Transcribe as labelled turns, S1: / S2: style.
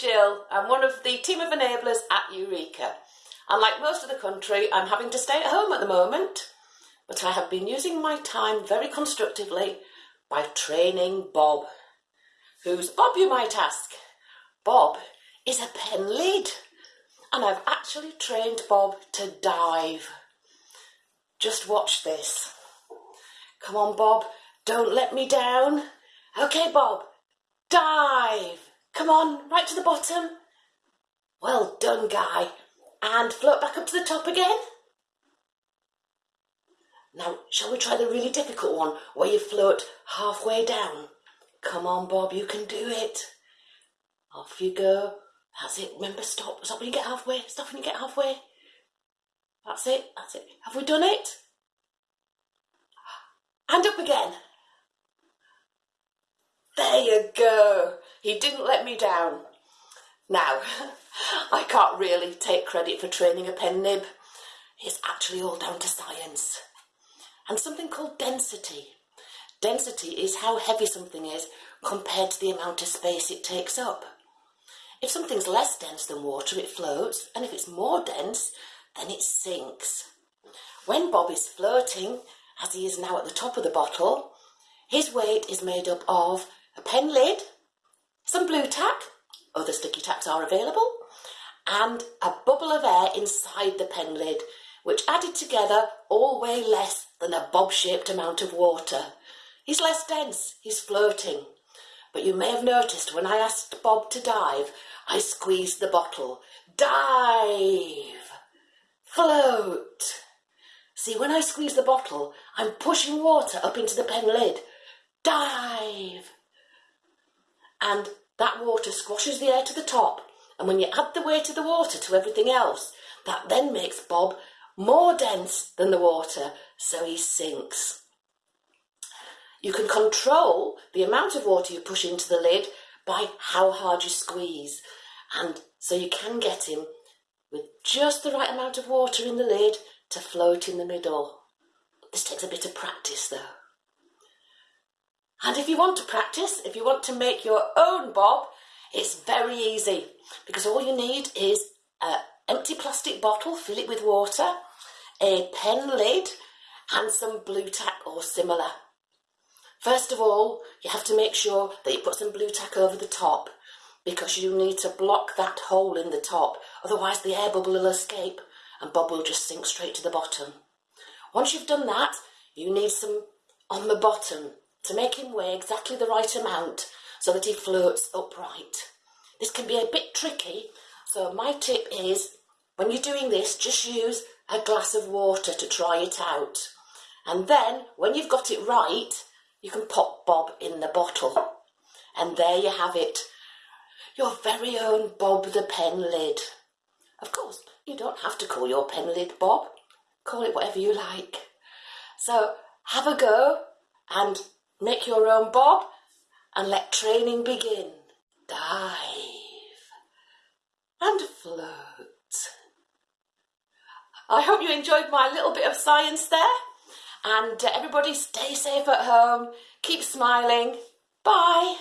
S1: Jill. I'm one of the team of enablers at Eureka. And like most of the country, I'm having to stay at home at the moment. But I have been using my time very constructively by training Bob. Who's Bob, you might ask? Bob is a pen lid. And I've actually trained Bob to dive. Just watch this. Come on, Bob. Don't let me down. Okay, Bob. Dive. Come on, right to the bottom. Well done, Guy. And float back up to the top again. Now, shall we try the really difficult one where you float halfway down? Come on, Bob, you can do it. Off you go. That's it. Remember, stop. Stop when you get halfway. Stop when you get halfway. That's it. That's it. Have we done it? And up again. There you go. He didn't let me down. Now, I can't really take credit for training a pen nib. It's actually all down to science. And something called density. Density is how heavy something is compared to the amount of space it takes up. If something's less dense than water, it floats, and if it's more dense, then it sinks. When Bob is floating, as he is now at the top of the bottle, his weight is made up of a pen lid, some Blu Tack, other sticky tacks are available, and a bubble of air inside the pen lid, which added together all weigh less than a bob-shaped amount of water. He's less dense, he's floating. But you may have noticed when I asked Bob to dive, I squeezed the bottle. Dive! Float! See, when I squeeze the bottle, I'm pushing water up into the pen lid. Dive! and that water squashes the air to the top. And when you add the weight of the water to everything else, that then makes Bob more dense than the water, so he sinks. You can control the amount of water you push into the lid by how hard you squeeze. And so you can get him with just the right amount of water in the lid to float in the middle. This takes a bit of practice though. And if you want to practice, if you want to make your own bob, it's very easy because all you need is an empty plastic bottle, fill it with water, a pen lid and some Blu Tack or similar. First of all, you have to make sure that you put some Blu Tack over the top because you need to block that hole in the top, otherwise the air bubble will escape and Bob will just sink straight to the bottom. Once you've done that, you need some on the bottom to make him weigh exactly the right amount so that he floats upright. This can be a bit tricky, so my tip is when you're doing this, just use a glass of water to try it out. And then, when you've got it right, you can pop Bob in the bottle. And there you have it, your very own Bob the pen lid. Of course, you don't have to call your pen lid Bob. Call it whatever you like. So have a go and Make your own bob and let training begin. Dive and float. I hope you enjoyed my little bit of science there. And uh, everybody stay safe at home. Keep smiling. Bye.